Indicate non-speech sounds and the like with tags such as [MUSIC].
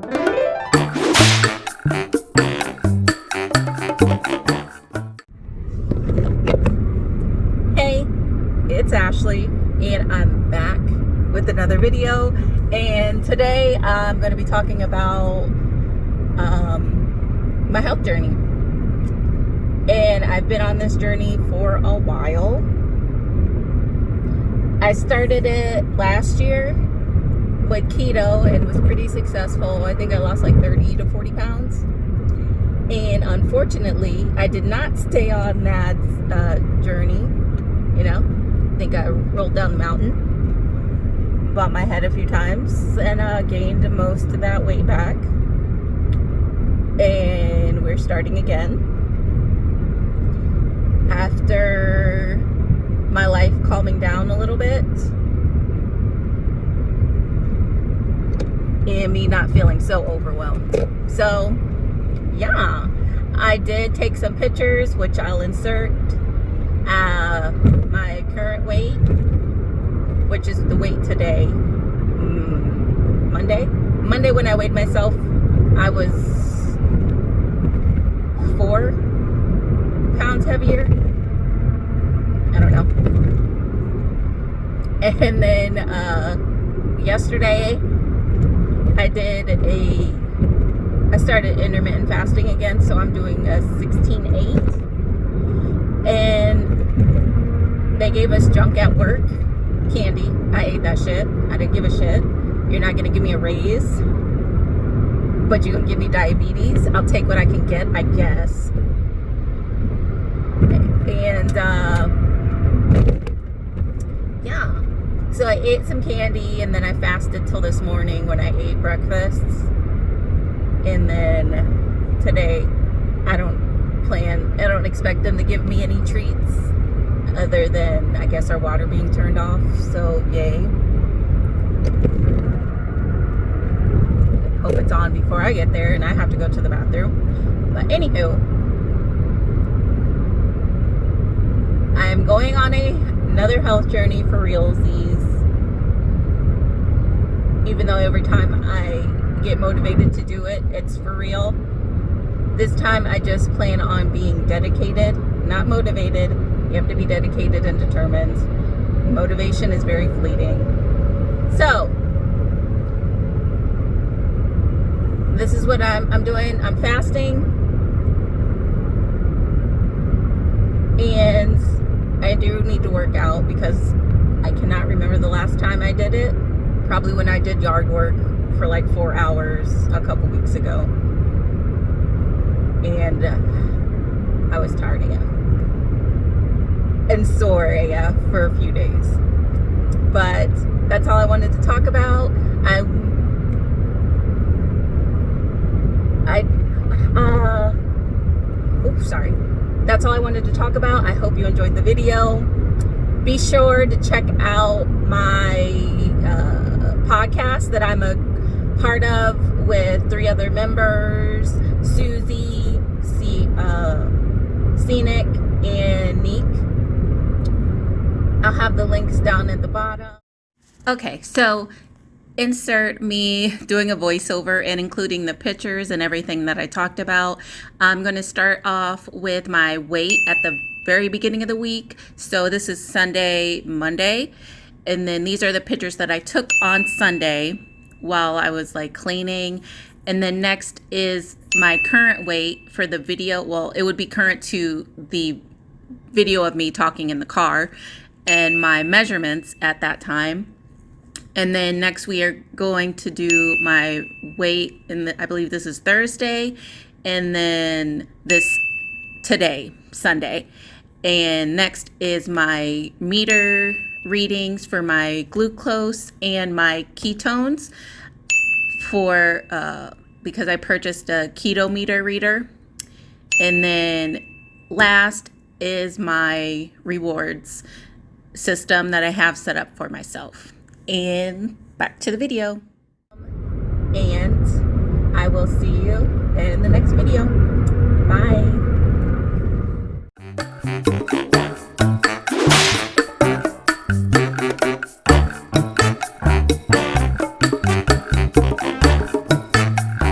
Hey, it's Ashley and I'm back with another video. And today I'm going to be talking about um, my health journey. And I've been on this journey for a while. I started it last year with keto and was pretty successful. I think I lost like 30 to 40 pounds. And unfortunately I did not stay on that uh, journey you know? I think I rolled down the mountain bumped my head a few times and uh, gained most of that weight back. And we're starting again. After my life calming down a little bit and me not feeling so overwhelmed so yeah I did take some pictures which I'll insert uh, my current weight which is the weight today, mm, Monday. Monday when I weighed myself, I was four pounds heavier. I don't know. [LAUGHS] And then uh, yesterday, I did a, I started intermittent fasting again, so I'm doing a 16-8. And they gave us junk at work candy. I ate that shit. I didn't give a shit. You're not gonna give me a raise, but you're gonna give me diabetes. I'll take what I can get, I guess. And uh, yeah, so I ate some candy and then I fasted till this morning when I ate breakfast. And then today, I don't plan, I don't expect them to give me any treats other than I guess our water being turned off. So yay. Hope it's on before I get there and I have to go to the bathroom. But anywho I'm going on a another health journey for realsies even though every time I get motivated to do it it's for real this time I just plan on being dedicated not motivated you have to be dedicated and determined. Motivation is very fleeting. So, this is what I'm, I'm doing. I'm fasting. And I do need to work out because I cannot remember the last time I did it. Probably when I did yard work for like four hours a couple weeks ago. And uh, I was tired again and sore AF for a few days. But that's all I wanted to talk about. I, I, uh, oops, sorry. That's all I wanted to talk about. I hope you enjoyed the video. Be sure to check out my that I'm a part of with three other members, Susie, C, uh, Scenic, and Neek. I'll have the links down at the bottom. Okay, so insert me doing a voiceover and including the pictures and everything that I talked about. I'm going to start off with my weight at the very beginning of the week. So this is Sunday, Monday. And then these are the pictures that I took on Sunday while I was like cleaning. And then next is my current weight for the video. Well, it would be current to the video of me talking in the car and my measurements at that time. And then next we are going to do my weight, and I believe this is Thursday, and then this today, Sunday. And next is my meter readings for my glucose and my ketones for uh, because I purchased a keto meter reader. And then last is my rewards system that I have set up for myself. And back to the video. And I will see you in the next video. Bye.